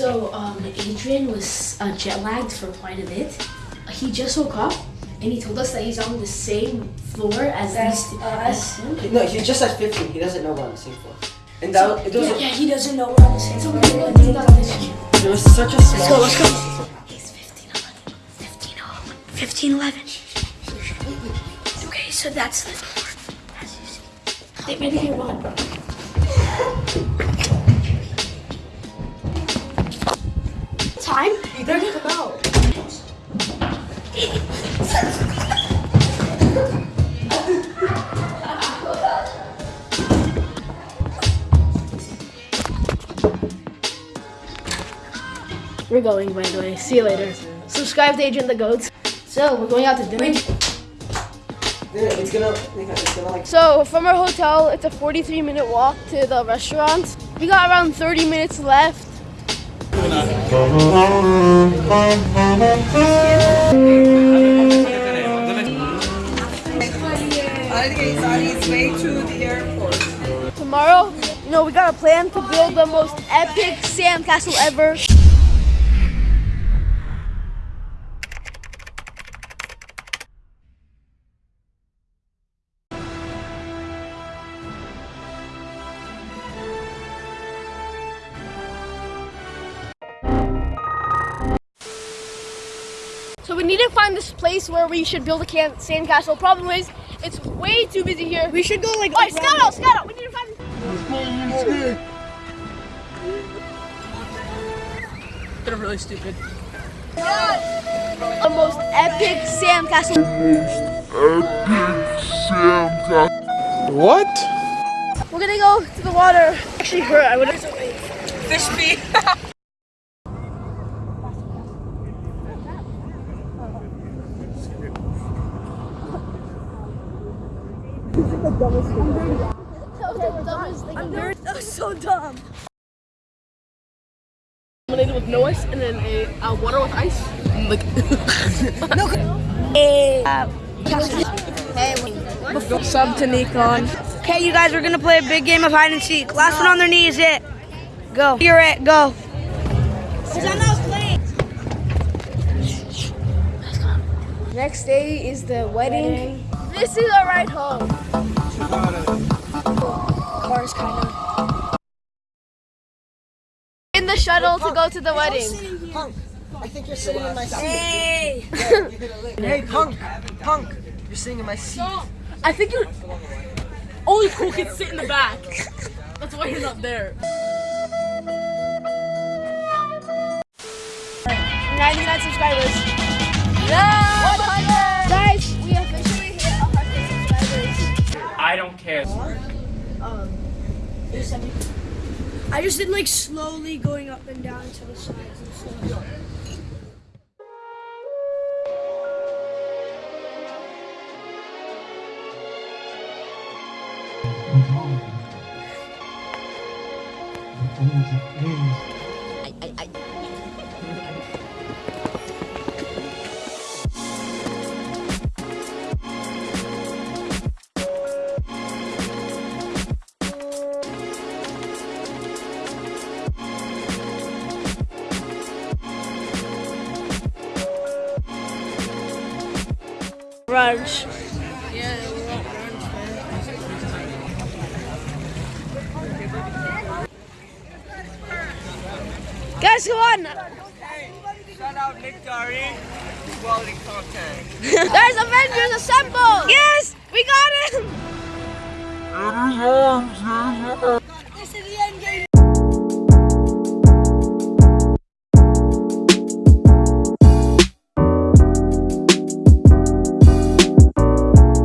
So, um, Adrian was uh, jet lagged for quite a bit. He just woke up and he told us that he's on the same floor as As us. as him. No, he's just at 15. He doesn't know we're on the same floor. And that it was Yeah, he doesn't know we're on the same So floor. we're gonna this year. there was such a small. Let's go, let's go. He's 15, 11. 15, 11. 15, 11. Okay, so that's the floor. As you see. They maybe he won. We're going, by the way. See you later. Subscribe to Agent the Goats. So, we're going out to dinner. It's gonna, it's gonna like. So, from our hotel, it's a 43 minute walk to the restaurant. We got around 30 minutes left. It's way to the airport. Tomorrow, you know, we got a plan to build the most epic sandcastle ever. We need to find this place where we should build a can- sandcastle. Problem is, it's way too busy here. We should go like. Alright, scout out, scout out. We need to find. They're really stupid. the most epic sandcastle. What? We're gonna go to the water. Actually, hurt. I would have. Fish feet. That was so dumb. Lemonade with no ice and then a uh, water with ice. Like hey, Sub to Nikon. Okay, you guys, we're gonna play a big game of hide and seek. Last one on their knee is it. Go. You're it. Go. Next day is the wedding. This is our ride home. Cars kind of. In the shuttle to go to the wedding. Punk, I think you're sitting in my seat. Hey. Hey, Punk, Punk, you're sitting in my seat. I think you're only cool kids sit in the back. That's why you're not there. 99 subscribers. Yeah! Subscribers. Um, I. Um, I just did like slowly going up and down to the sides and stuff. Brunch. Guys, come on! Shout out Nick Dari. Quality content. Guys, Avengers.